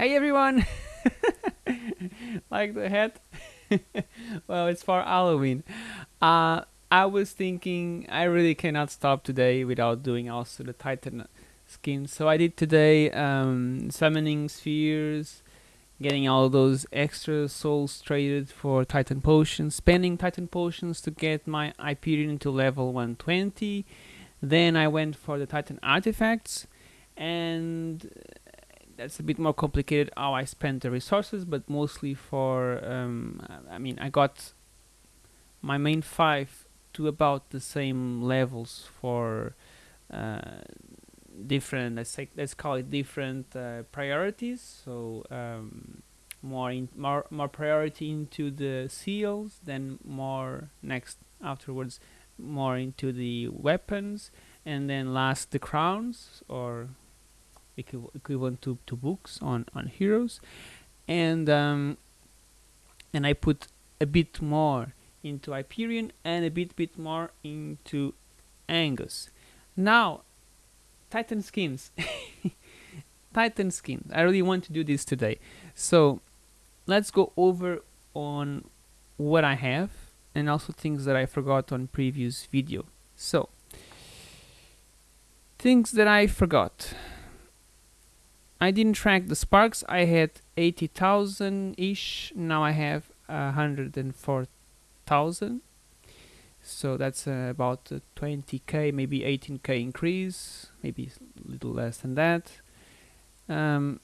Hey everyone! like the hat? well, it's for Halloween. Uh, I was thinking I really cannot stop today without doing also the Titan skin. So I did today um, summoning spheres, getting all those extra souls traded for Titan potions, spending Titan potions to get my Hyperion to level 120. Then I went for the Titan artifacts and that's a bit more complicated how I spent the resources, but mostly for, um, I mean, I got my main five to about the same levels for uh, different, let's, say, let's call it different uh, priorities. So um, more, in, more, more priority into the seals, then more next afterwards, more into the weapons, and then last the crowns or equivalent to, to books on, on heroes and um, and I put a bit more into Hyperion and a bit bit more into Angus. Now, Titan skins. Titan skins. I really want to do this today. So, let's go over on what I have and also things that I forgot on previous video. So, things that I forgot. I didn't track the sparks. I had 80,000-ish. Now I have 104,000. So that's uh, about 20k, maybe 18k increase, maybe a little less than that. Um,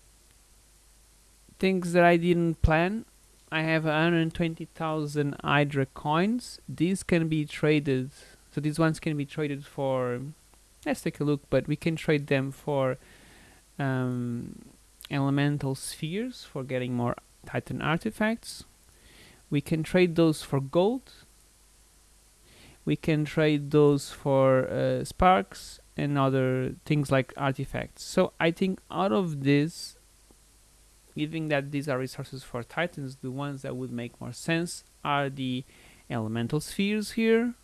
things that I didn't plan. I have 120,000 Hydra coins. These can be traded. So these ones can be traded for. Let's take a look, but we can trade them for um, elemental spheres for getting more Titan artifacts. We can trade those for gold. We can trade those for uh, sparks and other things like artifacts. So I think out of this, given that these are resources for Titans, the ones that would make more sense are the elemental spheres here,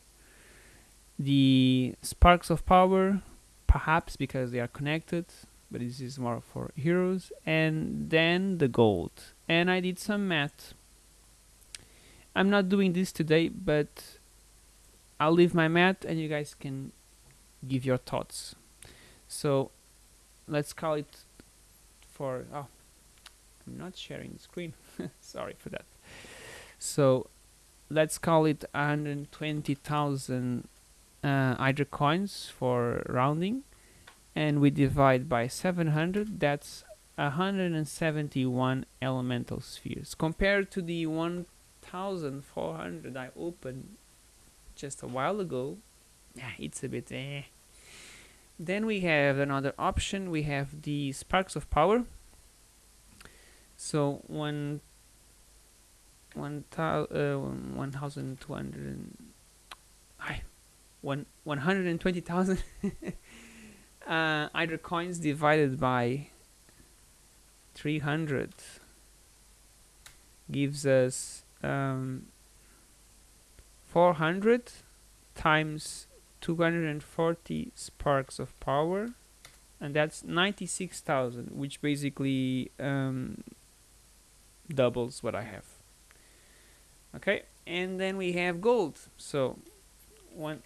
the sparks of power, perhaps because they are connected, but this is more for heroes. And then the gold. And I did some math. I'm not doing this today but I'll leave my math and you guys can give your thoughts. So let's call it for oh I'm not sharing the screen. Sorry for that. So let's call it 120,000 uh, Hydra coins for rounding and we divide by 700 that's 171 elemental spheres. Compared to the 1400 I opened just a while ago it's a bit eh. then we have another option. We have the sparks of power. So one one uh, 1200 120,000 uh, Hydra coins divided by 300 gives us um, 400 times 240 sparks of power and that's 96,000 which basically um, doubles what I have. Okay and then we have gold. So one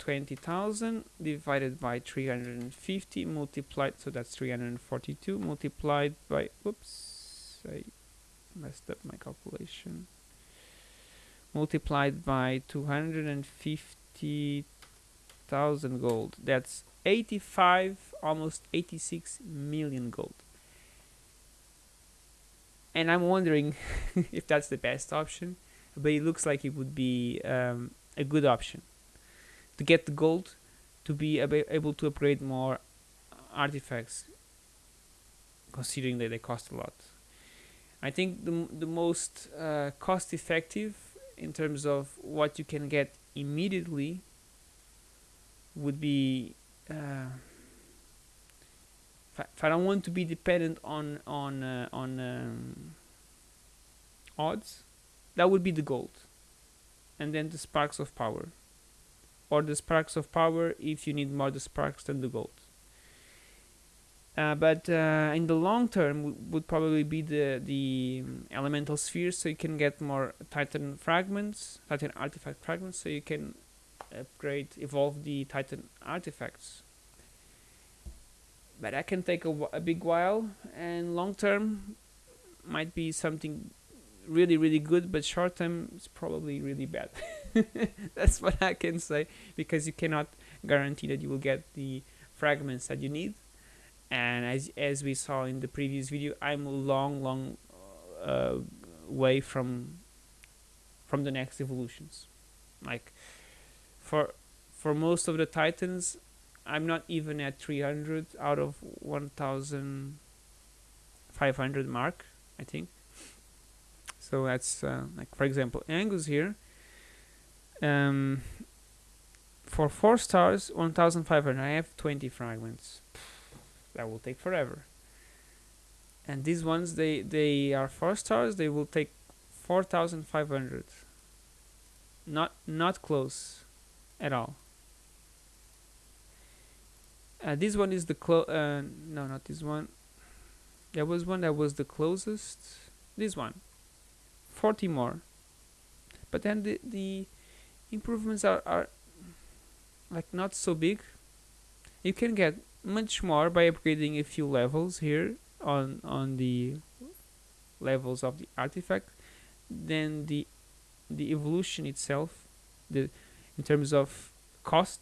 20,000 divided by 350 multiplied so that's 342 multiplied by oops I messed up my calculation. Multiplied by 250,000 gold. That's 85 almost 86 million gold. And I'm wondering if that's the best option but it looks like it would be um, a good option to get the gold to be able to upgrade more artifacts considering that they cost a lot. I think the, the most uh, cost effective in terms of what you can get immediately would be uh, if I don't want to be dependent on on uh, on um, odds that would be the gold and then the sparks of power or the sparks of power if you need more the sparks than the gold. Uh, but uh, in the long term would probably be the the elemental spheres, so you can get more Titan fragments, Titan artifact fragments, so you can upgrade, evolve the Titan artifacts. But that can take a, a big while, and long term might be something really really good, but short term it's probably really bad. That's what I can say because you cannot guarantee that you will get the fragments that you need. And as as we saw in the previous video I'm a long long uh, way from from the next evolutions. Like for for most of the titans I'm not even at 300 out of 1500 mark I think so that's uh, like for example Angus here um, for 4 stars 1500 I have 20 fragments. That will take forever. And these ones they they are four stars they will take 4500 not not close at all. Uh, this one is the clo uh, no not this one. There was one that was the closest. This one 40 more. But then the, the improvements are, are like not so big. You can get much more by upgrading a few levels here on on the levels of the artifact than the the evolution itself the in terms of cost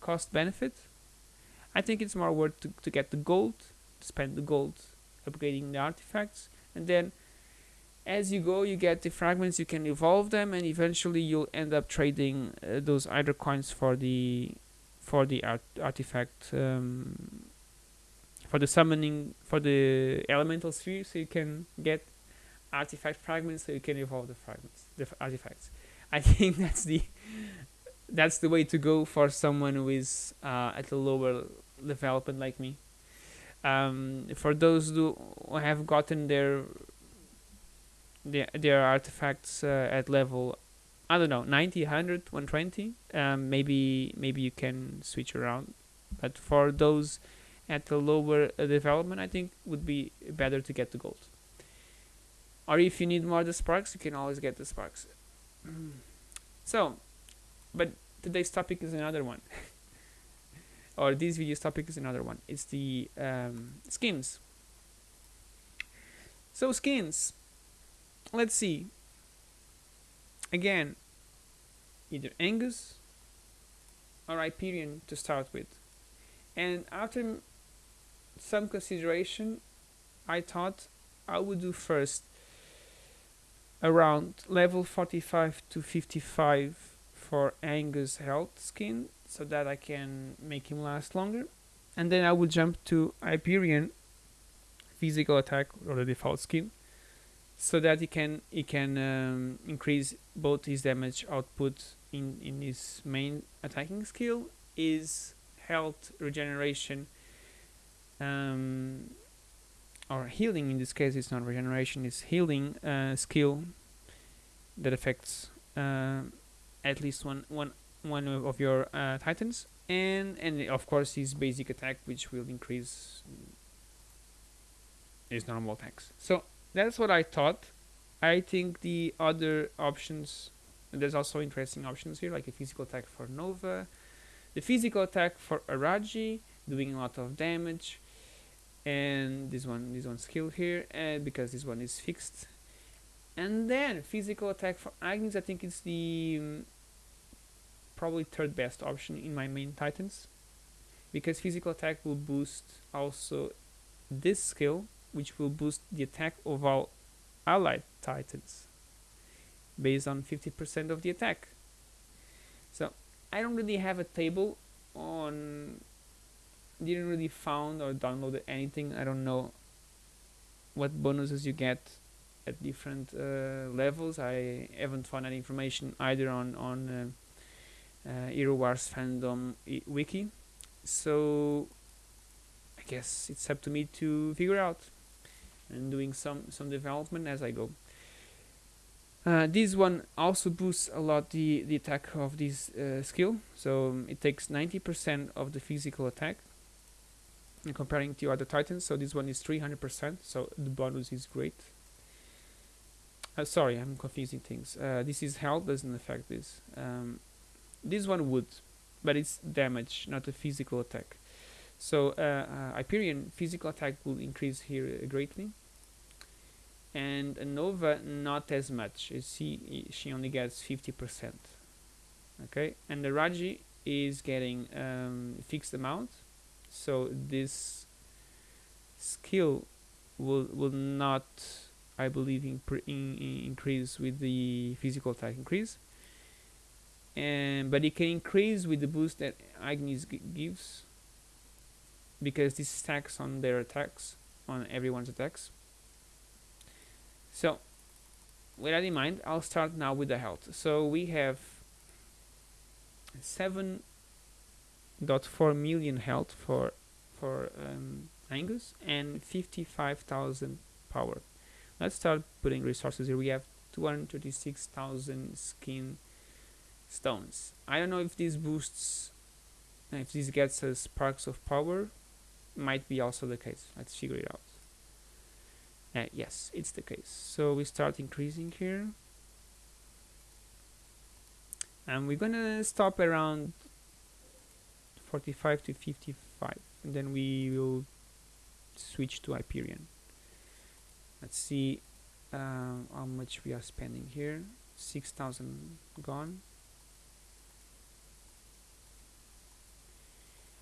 cost benefit. I think it's more worth to, to get the gold to spend the gold upgrading the artifacts and then as you go you get the fragments you can evolve them and eventually you'll end up trading uh, those either coins for the for the art artifact um, for the summoning for the elemental sphere so you can get artifact fragments so you can evolve the fragments the artifacts. I think that's the that's the way to go for someone who is uh, at a lower development like me. Um, for those who have gotten their their, their artifacts uh, at level I don't know 90 100 120 um, maybe maybe you can switch around. But for those at the lower uh, development I think would be better to get the gold. Or if you need more the sparks you can always get the sparks. So but today's topic is another one. Or this video's topic is another one. It's the um, skins. So skins let's see. Again either Angus or Hyperion to start with. And after some consideration I thought I would do first around level 45 to 55 for Angus health skin so that I can make him last longer. And then I would jump to Hyperion physical attack or the default skin so that he can he can um, increase both his damage output in in his main attacking skill is health regeneration um, or healing in this case it's not regeneration it's healing uh, skill that affects uh, at least one one one of your uh, titans. And and of course his basic attack which will increase his normal attacks. So that's what I thought. I think the other options, there's also interesting options here, like a physical attack for Nova, the physical attack for Araji, doing a lot of damage, and this one, this one skill here, and because this one is fixed. And then physical attack for Ignis, I think it's the um, probably third best option in my main titans, because physical attack will boost also this skill which will boost the attack of all allied titans based on 50% of the attack. So I don't really have a table on didn't really found or downloaded anything. I don't know what bonuses you get at different uh, levels. I haven't found any information either on on uh, uh, Hero Wars fandom wiki. So I guess it's up to me to figure out and doing some some development as I go. Uh, this one also boosts a lot the, the attack of this uh, skill, so um, it takes 90% of the physical attack and comparing to other titans. So this one is 300% so the bonus is great. Uh, sorry I'm confusing things. Uh, this is health doesn't affect this. Um, this one would but it's damage not a physical attack so uh, uh Hyperion physical attack will increase here greatly. And Nova not as much. You see she only gets 50% okay? And the Raji is getting um, fixed amount. So this skill will will not I believe in, in, increase with the physical attack increase. And but it can increase with the boost that Ignis gives because this stacks on their attacks on everyone's attacks so with that in mind I'll start now with the health so we have 7.4 million health for for um, Angus and 55,000 power. Let's start putting resources here. We have 236,000 skin stones. I don't know if this boosts, if this gets us sparks of power, might be also the case. Let's figure it out. Uh, yes, it's the case. So we start increasing here and we're gonna stop around 45 to 55 and then we will switch to Hyperion let's see um, how much we are spending here 6,000 gone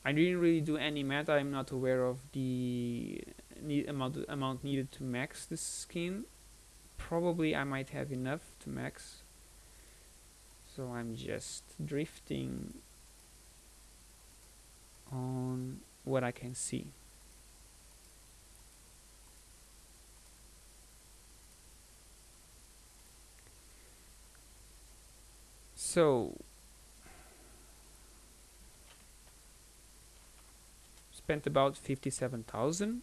I didn't really do any math. I'm not aware of the need amount amount needed to max this skin. Probably I might have enough to max. So I'm just drifting on what I can see. So spent about 57,000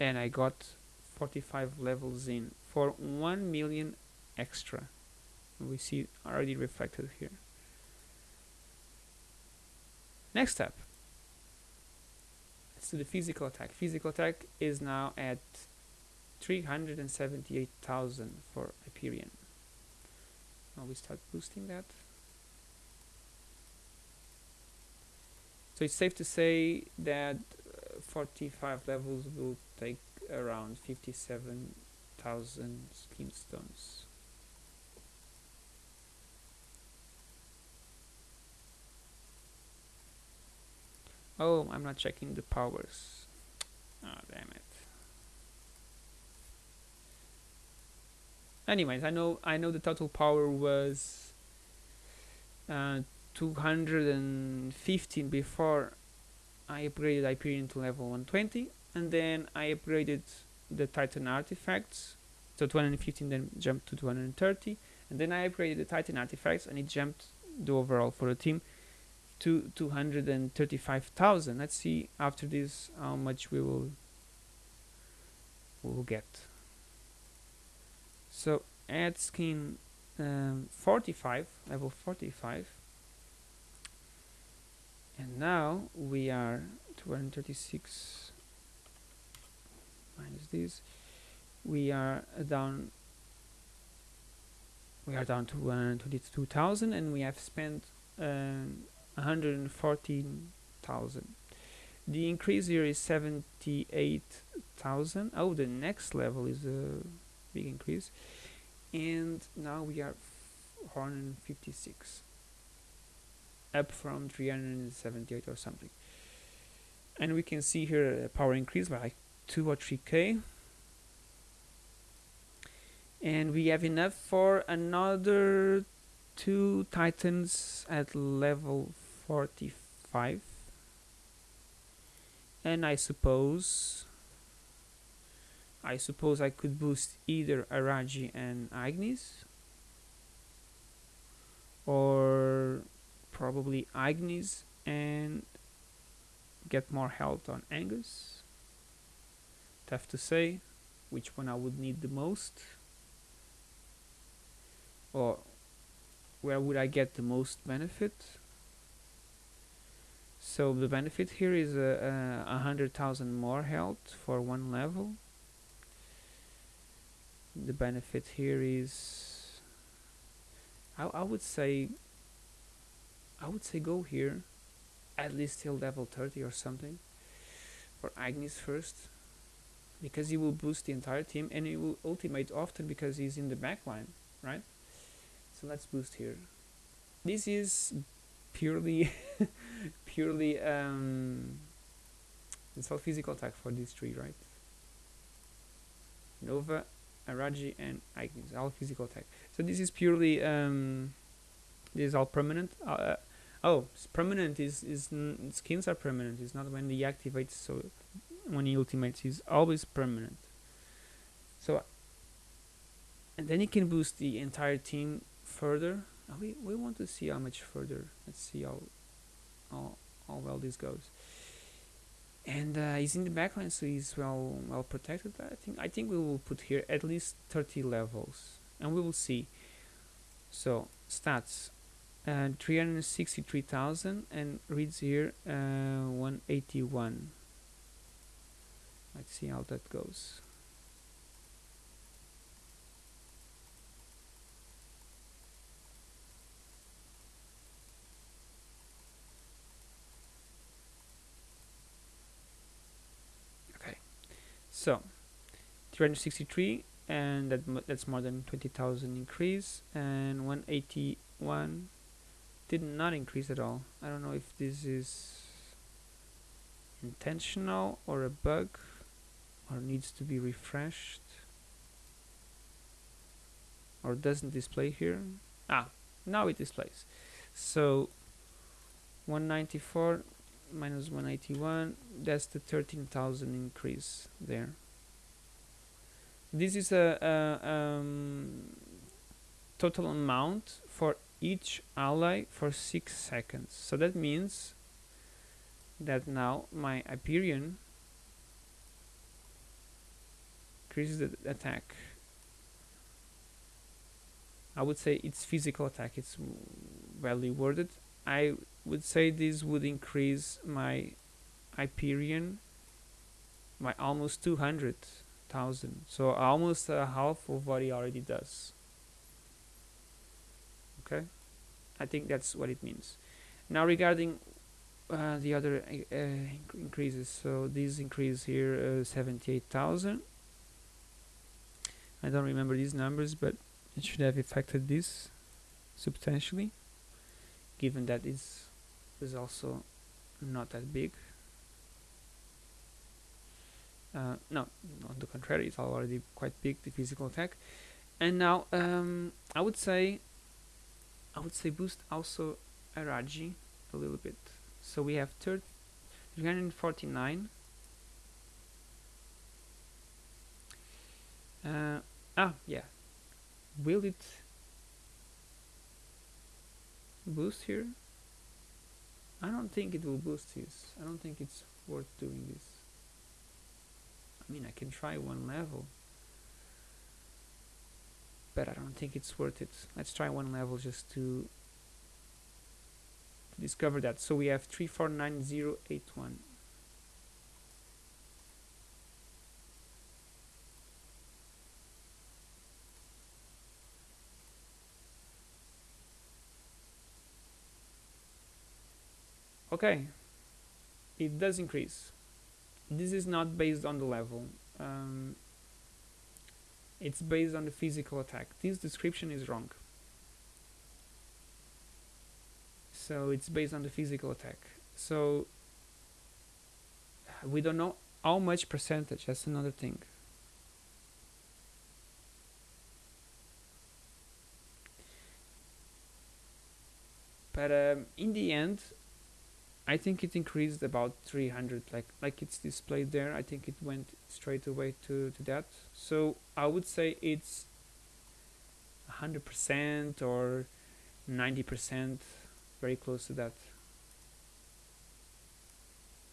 and I got 45 levels in for 1 million extra we see already reflected here. Next step. Let's do the physical attack. Physical attack is now at 378,000 for Hyperion. Now we start boosting that. So it's safe to say that uh, 45 levels will take around 57,000 skin stones. Oh, I'm not checking the powers. Oh, damn it. Anyways, I know I know the total power was uh, 215 before I upgraded Hyperion to level 120 and then I upgraded the Titan artifacts so 215 then jumped to 230 and then I upgraded the Titan artifacts and it jumped the overall for the team to 235,000 let's see after this how much we will we will get. So add skin um, 45 level 45 and now we are 236 minus this. We are down we are down to 122,000 and we have spent um, 114,000 the increase here is 78,000 oh the next level is a big increase. And now we are 156 up from 378 or something. And we can see here a power increase by like 2 or 3k and we have enough for another two titans at level 45 and I suppose I suppose I could boost either Araji and Ignis. Or probably Agnes and get more health on Angus. Tough to say which one I would need the most. Or where would I get the most benefit? So the benefit here is a uh, uh, hundred thousand more health for one level. The benefit here is I, I would say I would say go here at least till level 30 or something for Ignis first because he will boost the entire team and he will ultimate often because he's in the back line right? So let's boost here. This is purely purely um, it's all physical attack for these three right? Nova Araji and Ignis, all physical attack. So this is purely um, this is all permanent uh, oh it's permanent is is skins are permanent it's not when he activates so when he ultimates he's always permanent. So and then he can boost the entire team further. Oh, we, we want to see how much further. Let's see how how, how well this goes. And uh, he's in the backline so he's well well protected I think I think we will put here at least 30 levels and we will see. So stats uh, 363,000 and reads here uh, 181 let's see how that goes. Okay. So 363 and that that's more than 20,000 increase and 181 did not increase at all. I don't know if this is intentional or a bug or needs to be refreshed or doesn't display here. Ah now it displays. So 194 minus 181 that's the 13,000 increase there. This is a, a um, total amount for each ally for 6 seconds. So that means that now my Hyperion increases the attack. I would say it's physical attack, it's well worded. I would say this would increase my Hyperion by almost 200,000. So almost half of what he already does okay? I think that's what it means. Now regarding uh, the other uh, increases. So these increase here uh, 78,000 I don't remember these numbers but it should have affected this substantially given that it's is also not that big. Uh, no on the contrary it's already quite big the physical attack. And now um, I would say I would say boost also Araji a little bit. So we have 349. Uh, ah, yeah. Will it boost here? I don't think it will boost this. I don't think it's worth doing this. I mean, I can try one level but I don't think it's worth it. Let's try one level just to discover that. So we have 349081. Okay, it does increase. This is not based on the level. Um, it's based on the physical attack. This description is wrong. So it's based on the physical attack. So we don't know how much percentage, that's another thing. But um, in the end, I think it increased about 300 like like it's displayed there. I think it went straight away to, to that. So I would say it's 100% or 90% very close to that.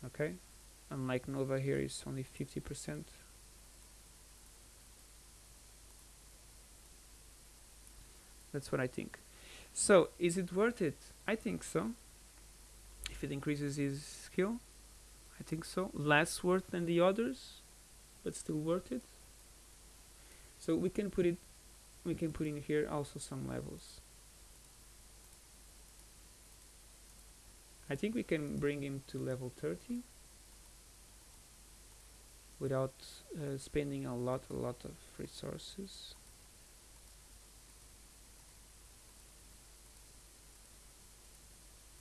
Okay? Unlike Nova here is only 50% that's what I think. So is it worth it? I think so if it increases his skill. I think so. Less worth than the others, but still worth it. So we can put it, we can put in here also some levels. I think we can bring him to level 30 without uh, spending a lot a lot of resources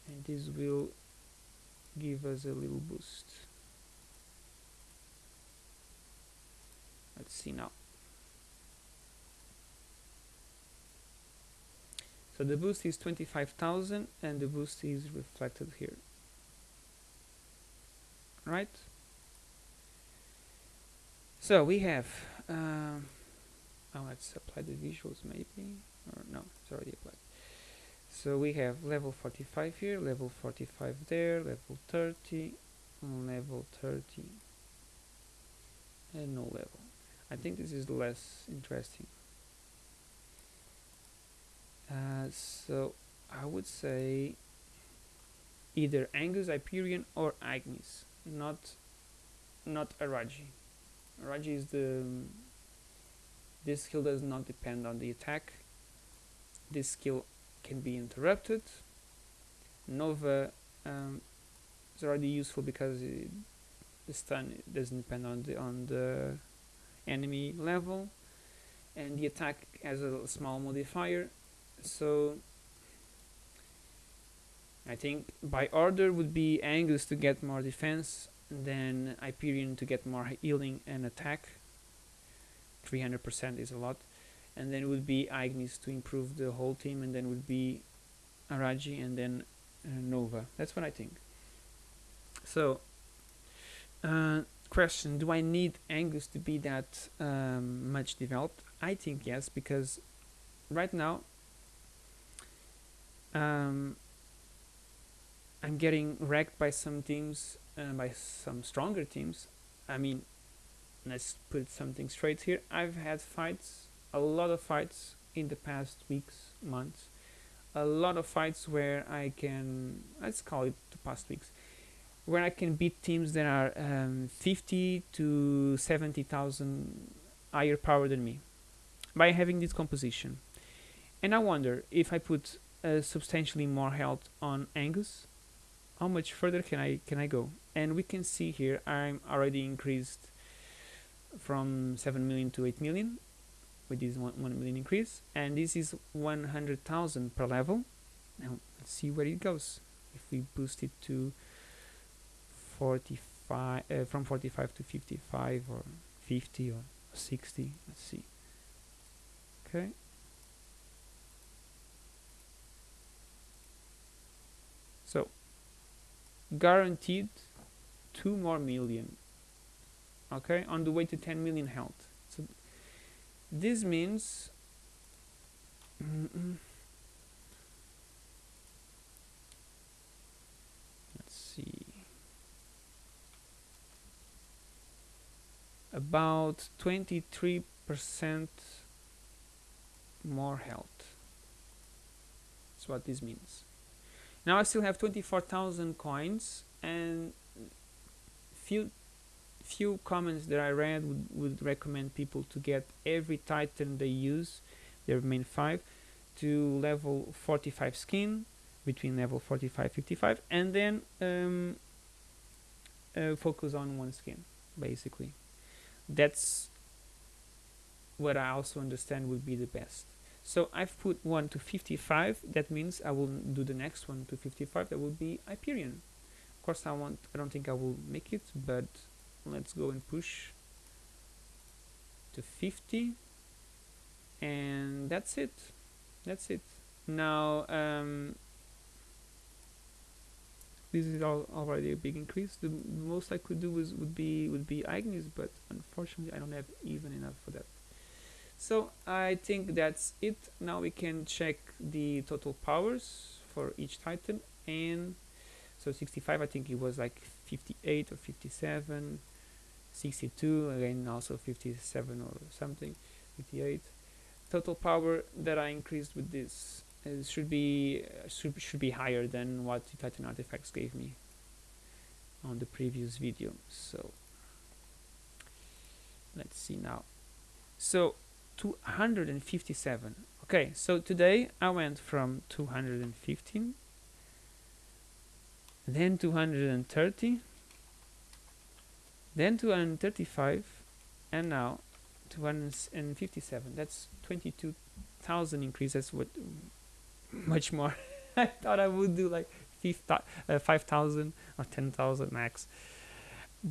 and this will give us a little boost. Let's see now. So the boost is 25,000 and the boost is reflected here. Right? So we have um, oh let's apply the visuals maybe or no it's already so we have level 45 here level 45 there level 30 level 30 and no level. I think this is less interesting. Uh, so I would say either Angus, Hyperion or Ignis not not Araji. Araji is the this skill does not depend on the attack. This skill can be interrupted. Nova um, is already useful because it, the stun doesn't depend on the on the enemy level, and the attack has a small modifier. So I think by order would be Angus to get more defense, then Hyperion to get more healing and attack. 300% is a lot and then it would be Ignis to improve the whole team, and then it would be Araji, and then uh, Nova. That's what I think. So, uh, question: Do I need Angus to be that um, much developed? I think yes, because right now um, I'm getting wrecked by some teams, uh, by some stronger teams. I mean, let's put something straight here. I've had fights a lot of fights in the past weeks, months. A lot of fights where I can, let's call it the past weeks, where I can beat teams that are um, 50 to 70,000 higher power than me by having this composition. And I wonder if I put uh, substantially more health on Angus, how much further can I can I go? And we can see here I'm already increased from 7 million to 8 million with this 1, 1 million increase and this is 100,000 per level. Now let's see where it goes. If we boost it to 45 uh, from 45 to 55 or 50 or 60 let's see. Okay. So guaranteed 2 more million. Okay on the way to 10 million health this means let's see. About 23 percent more health that's what this means. Now I still have 24,000 coins and few few comments that I read would, would recommend people to get every titan they use, their main 5, to level 45 skin, between level 45 55, and then um, uh, focus on one skin, basically. That's what I also understand would be the best. So I've put one to 55, that means I will do the next one to 55, that will be Hyperion. Of course I want I don't think I will make it, but let's go and push to 50 and that's it. That's it. Now um, this is all already a big increase. The most I could do is would be would be Ignis but unfortunately I don't have even enough for that. So I think that's it. Now we can check the total powers for each titan. And so 65 I think it was like 58 or 57 62 again also 57 or something 58 total power that I increased with this it should be uh, should, should be higher than what the Titan artifacts gave me on the previous video so. Let's see now. So 257 okay so today I went from 215 then 230 then 235 and now 257 that's 22,000 increase. That's what much more. I thought I would do like uh, 5,000 or 10,000 max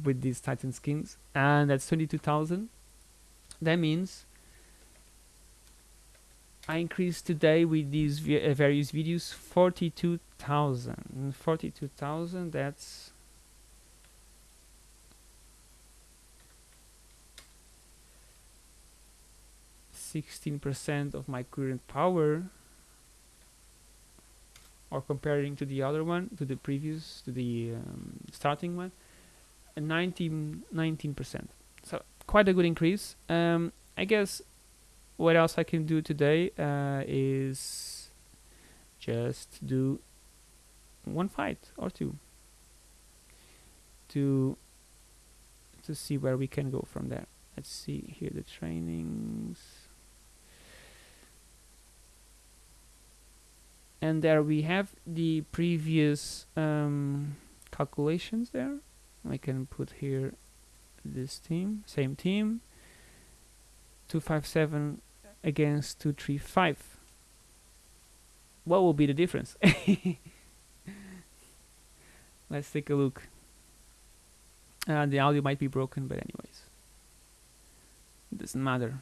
with these Titan skins. And that's 22,000 that means I increased today with these uh, various videos 42,000 42,000 that's Sixteen percent of my current power or comparing to the other one to the previous to the um, starting one 19 percent. So quite a good increase. Um, I guess what else I can do today uh, is just do one fight or two to to see where we can go from there. Let's see here the trainings and there we have the previous um, calculations there. I can put here this team same team. 257 against 235 what will be the difference? Let's take a look. Uh, the audio might be broken but anyways. It doesn't matter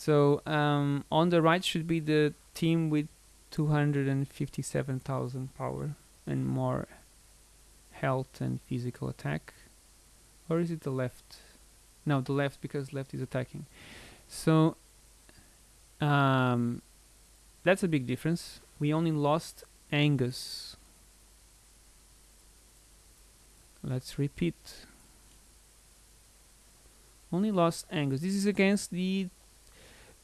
so um, on the right should be the team with 257,000 power and more health and physical attack. Or is it the left? No the left because left is attacking. So um, that's a big difference. We only lost Angus. Let's repeat. Only lost Angus. This is against the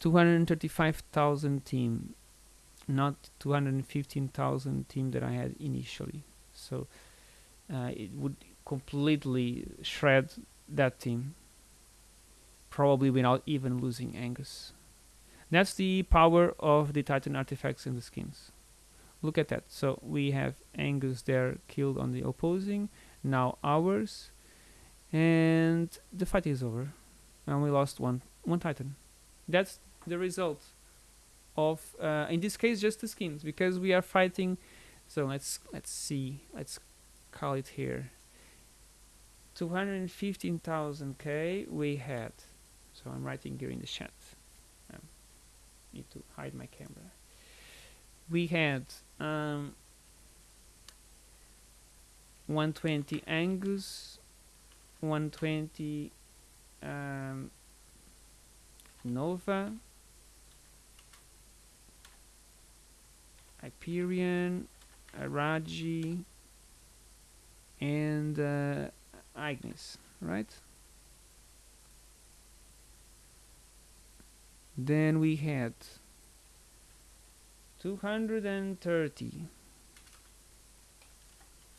235,000 team not 215,000 team that I had initially. So uh, it would completely shred that team probably without even losing Angus. That's the power of the Titan artifacts and the skins. Look at that. So we have Angus there killed on the opposing now ours and the fight is over and we lost one one Titan that's the result of uh, in this case just the skins because we are fighting so let's let's see let's call it here. 215,000 K we had. So I'm writing here in the chat. Um, need to hide my camera. We had um, 120 Angus 120 um, Nova. Hyperion Araji, and uh, Ignis, right? Then we had 230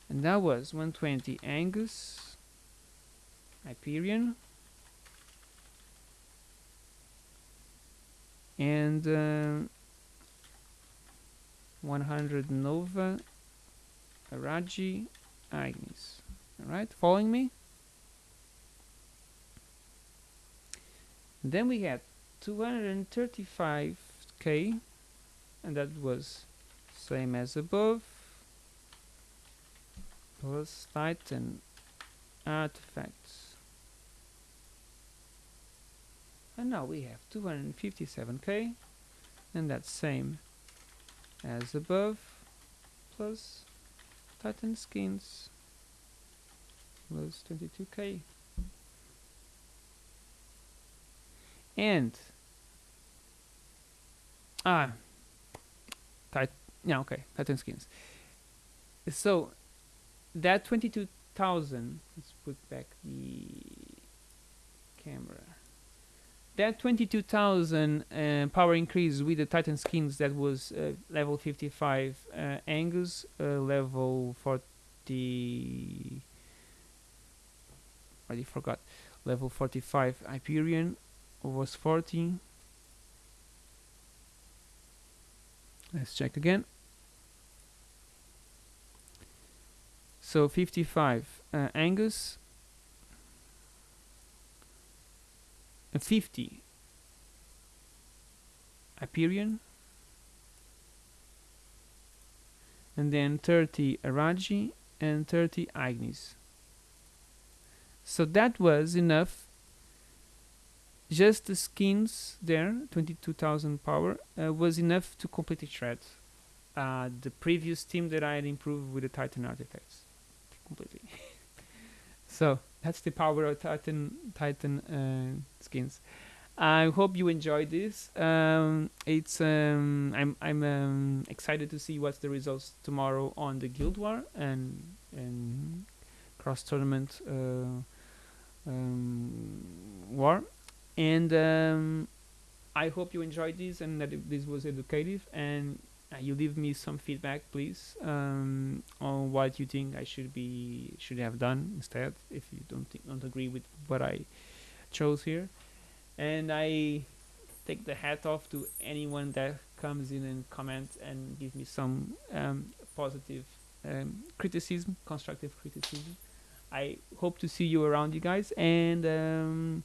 and that was 120 Angus Hyperion and uh, 100 Nova Araji Ignis Alright, following me? Then we had 235k and that was same as above. Plus Titan artifacts and now we have 257k and that's same as above plus Titan skins 22k and ah yeah okay titan skins. So that 22,000 let's put back the camera that 22,000 uh, power increase with the Titan skins that was uh, level 55 uh, Angus, uh, level 40. already forgot. Level 45 Hyperion was 40. Let's check again. So 55 uh, Angus and 50 Hyperion and then 30 Araji and 30 Ignis. So that was enough. Just the skins there, 22,000 power, uh, was enough to complete the shred. Uh, the previous team that I had improved with the Titan artifacts completely. so that's the power of Titan Titan uh, skins. I hope you enjoyed this. Um, it's um, I'm I'm um, excited to see what's the results tomorrow on the Guild War and and cross tournament uh, um, war, and um, I hope you enjoyed this and that this was educative and uh, you leave me some feedback please um, on what you think I should be should have done instead if you don't think, don't agree with what I chose here. And I take the hat off to anyone that comes in and comments and give me some um, positive um, criticism constructive criticism. I hope to see you around you guys and um,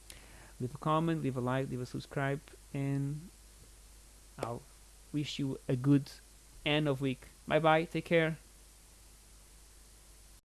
leave a comment leave a like leave a subscribe and I'll wish you a good end of week. Bye bye. Take care.